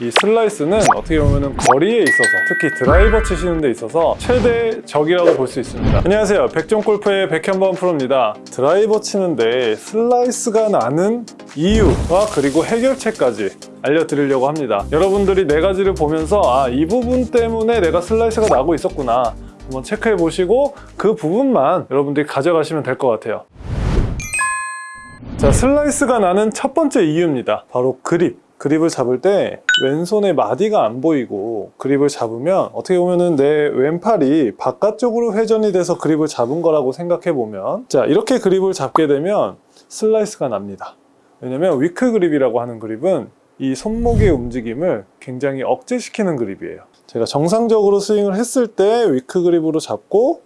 이 슬라이스는 어떻게 보면 거리에 있어서 특히 드라이버 치시는 데 있어서 최대 적이라고 볼 수 있습니다. 안녕하세요. 백종골프의 백현범 프로입니다. 드라이버 치는데 슬라이스가 나는 이유와 그리고 해결책까지 알려드리려고 합니다. 여러분들이 네 가지를 보면서 아 이 부분 때문에 내가 슬라이스가 나고 있었구나. 한번 체크해 보시고 그 부분만 여러분들이 가져가시면 될 것 같아요. 자 슬라이스가 나는 첫 번째 이유입니다. 바로 그립 그립을 잡을 때 왼손의 마디가 안 보이고 그립을 잡으면 어떻게 보면은 내 왼팔이 바깥쪽으로 회전이 돼서 그립을 잡은 거라고 생각해 보면 자 이렇게 그립을 잡게 되면 슬라이스가 납니다. 왜냐면 weak 그립이라고 하는 그립은 이 손목의 움직임을 굉장히 억제시키는 그립이에요. 제가 정상적으로 스윙을 했을 때 weak 그립으로 잡고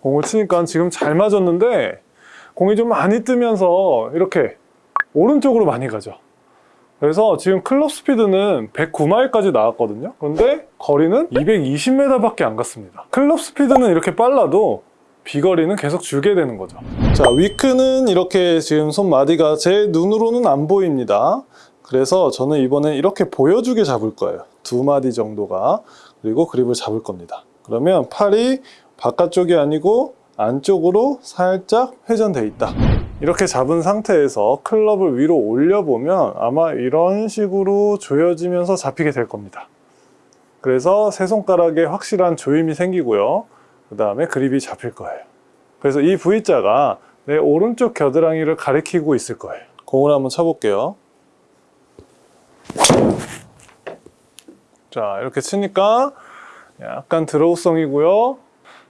공을 치니까 지금 잘 맞았는데 공이 좀 많이 뜨면서 이렇게 오른쪽으로 많이 가죠. 그래서 지금 클럽 스피드는 109마일까지 나왔거든요. 그런데 거리는 220m 밖에 안 갔습니다. 클럽 스피드는 이렇게 빨라도 비거리는 계속 줄게 되는 거죠. 자 위크는 이렇게 지금 손마디가 제 눈으로는 안 보입니다. 그래서 저는 이번에 이렇게 보여주게 잡을 거예요. 두 마디 정도가. 그리고 그립을 잡을 겁니다. 그러면 팔이 바깥쪽이 아니고 안쪽으로 살짝 회전돼 있다 이렇게 잡은 상태에서 클럽을 위로 올려보면 아마 이런 식으로 조여지면서 잡히게 될 겁니다. 그래서 세 손가락에 확실한 조임이 생기고요. 그 다음에 그립이 잡힐 거예요. 그래서 이 V자가 내 오른쪽 겨드랑이를 가리키고 있을 거예요. 공을 한번 쳐볼게요. 자 이렇게 치니까 약간 draw성이고요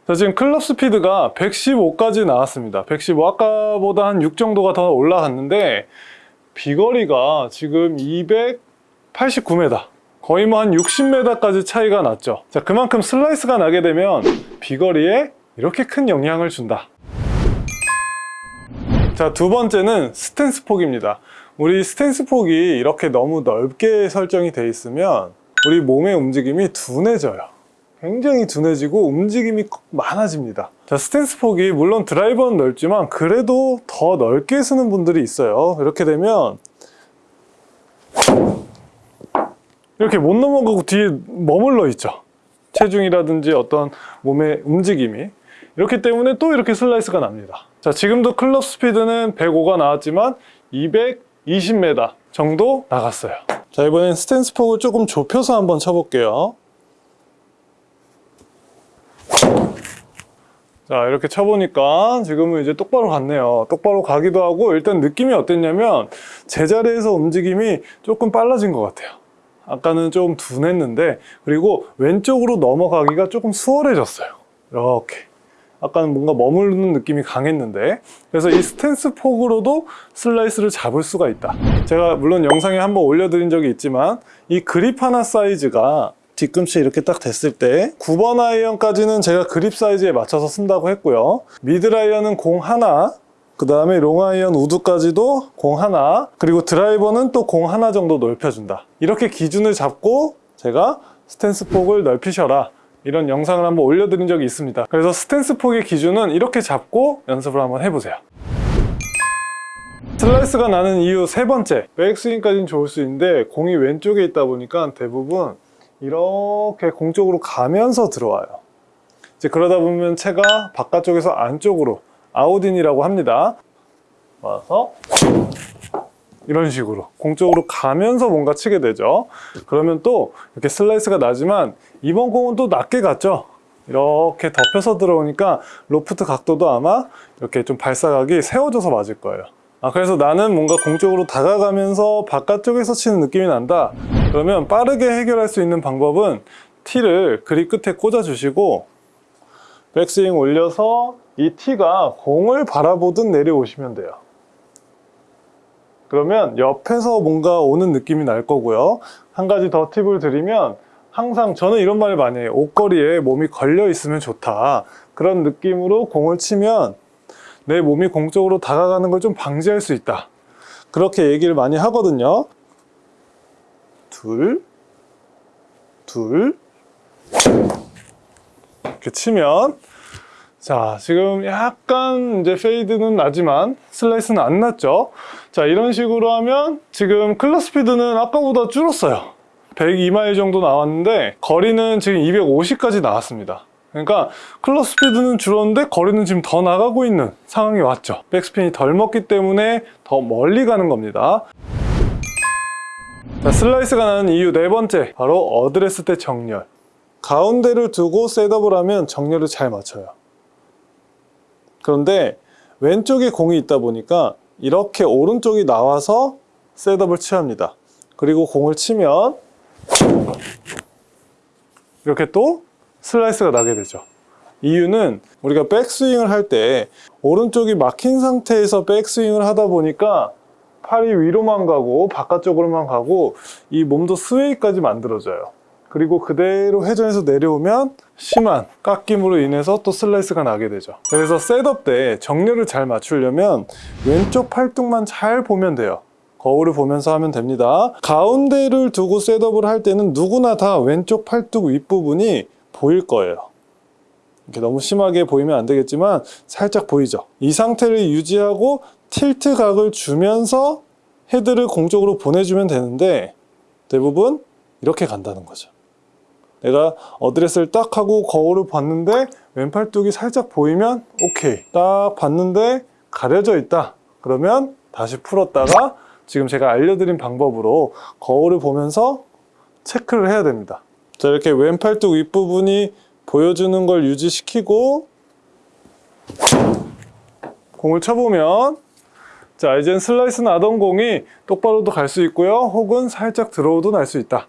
자, 지금 클럽 스피드가 115까지 나왔습니다. 115 아까보다 한 6 정도가 더 올라갔는데 비거리가 지금 289m 거의 뭐 한 60m까지 차이가 났죠. 자 그만큼 슬라이스가 나게 되면 비거리에 이렇게 큰 영향을 준다. 자 두 번째는 스탠스 폭입니다. 우리 스탠스 폭이 이렇게 너무 넓게 설정이 돼 있으면 우리 몸의 움직임이 둔해져요 굉장히 둔해지고 움직임이 많아집니다. 자 스탠스 폭이 물론 드라이버는 넓지만 그래도 더 넓게 쓰는 분들이 있어요. 이렇게 되면 이렇게 못 넘어가고 뒤에 머물러 있죠. 체중이라든지 어떤 몸의 움직임이. 이렇기 때문에 또 이렇게 슬라이스가 납니다. 자 지금도 클럽 스피드는 105가 나왔지만 220m 정도 나갔어요. 자 이번엔 스탠스 폭을 조금 좁혀서 한번 쳐볼게요 자 이렇게 쳐보니까 지금은 이제 똑바로 갔네요. 똑바로 가기도 하고 일단 느낌이 어땠냐면 제자리에서 움직임이 조금 빨라진 것 같아요. 아까는 좀 둔했는데 그리고 왼쪽으로 넘어가기가 조금 수월해졌어요. 이렇게. 아까는 뭔가 머무르는 느낌이 강했는데. 그래서 이 스탠스 폭으로도 슬라이스를 잡을 수가 있다. 제가 물론 영상에 한번 올려드린 적이 있지만 이 그립 하나 사이즈가 뒤꿈치 이렇게 딱 됐을 때 9번 아이언까지는 제가 그립 사이즈에 맞춰서 쓴다고 했고요. 미드 아이언은 공 하나 그 다음에 롱 아이언 우드까지도 공 하나 그리고 드라이버는 또 공 하나 정도 넓혀준다. 이렇게 기준을 잡고 제가 스탠스 폭을 넓히셔라. 이런 영상을 한번 올려드린 적이 있습니다. 그래서 스탠스 폭의 기준은 이렇게 잡고 연습을 한번 해보세요. 슬라이스가 나는 이유 세 번째. 백스윙까지는 좋을 수 있는데 공이 왼쪽에 있다 보니까 대부분 이렇게 공 쪽으로 가면서 들어와요. 이제 그러다 보면 채가 바깥쪽에서 안쪽으로 아웃인이라고 합니다. 와서 이런 식으로 공 쪽으로 가면서 뭔가 치게 되죠. 그러면 또 이렇게 슬라이스가 나지만 이번 공은 또 낮게 갔죠. 이렇게 덮여서 들어오니까 로프트 각도도 아마 이렇게 좀 발사각이 세워져서 맞을 거예요 아 그래서 나는 뭔가 공쪽으로 다가가면서 바깥쪽에서 치는 느낌이 난다. 그러면 빠르게 해결할 수 있는 방법은 티를 그립 끝에 꽂아 주시고 백스윙 올려서 이 티가 공을 바라보듯 내려오시면 돼요. 그러면 옆에서 뭔가 오는 느낌이 날 거고요. 한 가지 더 팁을 드리면 항상 저는 이런 말을 많이 해요. 옷걸이에 몸이 걸려 있으면 좋다. 그런 느낌으로 공을 치면 내 몸이 공 쪽으로 다가가는 걸 좀 방지할 수 있다 그렇게 얘기를 많이 하거든요 둘, 둘 이렇게 치면 자, 지금 약간 이제 페이드는 나지만 슬라이스는 안 났죠. 자, 이런 식으로 하면 지금 클럽 스피드는 아까보다 줄었어요. 102마일 정도 나왔는데 거리는 지금 250까지 나왔습니다. 그러니까 클럽 스피드는 줄었는데 거리는 지금 더 나가고 있는 상황이 왔죠. 백스핀이 덜 먹기 때문에 더 멀리 가는 겁니다. 자, 슬라이스가 나는 이유 네 번째, 바로 어드레스 때 정렬. 가운데를 두고 셋업을 하면 정렬을 잘 맞춰요. 그런데 왼쪽에 공이 있다 보니까 이렇게 오른쪽이 나와서 셋업을 취합니다. 그리고 공을 치면 이렇게 또 슬라이스가 나게 되죠. 이유는 우리가 백스윙을 할 때 오른쪽이 막힌 상태에서 백스윙을 하다 보니까 팔이 위로만 가고 바깥쪽으로만 가고 이 몸도 스웨이까지 만들어져요. 그리고 그대로 회전해서 내려오면 심한 깎임으로 인해서 또 슬라이스가 나게 되죠. 그래서 셋업 때 정렬을 잘 맞추려면 왼쪽 팔뚝만 잘 보면 돼요. 거울을 보면서 하면 됩니다. 가운데를 두고 셋업을 할 때는 누구나 다 왼쪽 팔뚝 윗부분이 보일 거예요. 이렇게 너무 심하게 보이면 안 되겠지만 살짝 보이죠. 이 상태를 유지하고 틸트 각을 주면서 헤드를 공쪽으로 보내주면 되는데 대부분 이렇게 간다는 거죠. 내가 어드레스를 딱 하고 거울을 봤는데 왼팔뚝이 살짝 보이면 오케이 딱 봤는데 가려져 있다 그러면 다시 풀었다가 지금 제가 알려드린 방법으로 거울을 보면서 체크를 해야 됩니다 자 이렇게 왼팔뚝 윗부분이 보여주는 걸 유지시키고 공을 쳐보면 자 이젠 슬라이스 나던 공이 똑바로도 갈 수 있고요. 혹은 살짝 들어오도 날 수 있다.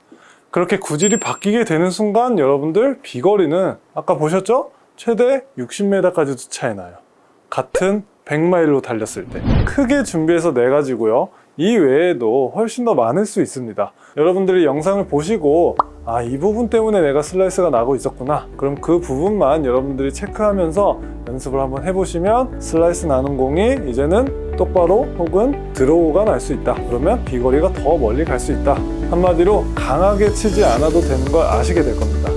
그렇게 구질이 바뀌게 되는 순간 여러분들 비거리는 아까 보셨죠? 최대 60m까지도 차이 나요. 같은 100마일로 달렸을 때. 크게 준비해서 내 가지고요 이 외에도 훨씬 더 많을 수 있습니다. 여러분들이 영상을 보시고 아 이 부분 때문에 내가 슬라이스가 나고 있었구나. 그럼 그 부분만 여러분들이 체크하면서 연습을 한번 해보시면 슬라이스 나는 공이 이제는 똑바로 혹은 드로우가 날 수 있다. 그러면 비거리가 더 멀리 갈 수 있다. 한마디로 강하게 치지 않아도 되는 걸 아시게 될 겁니다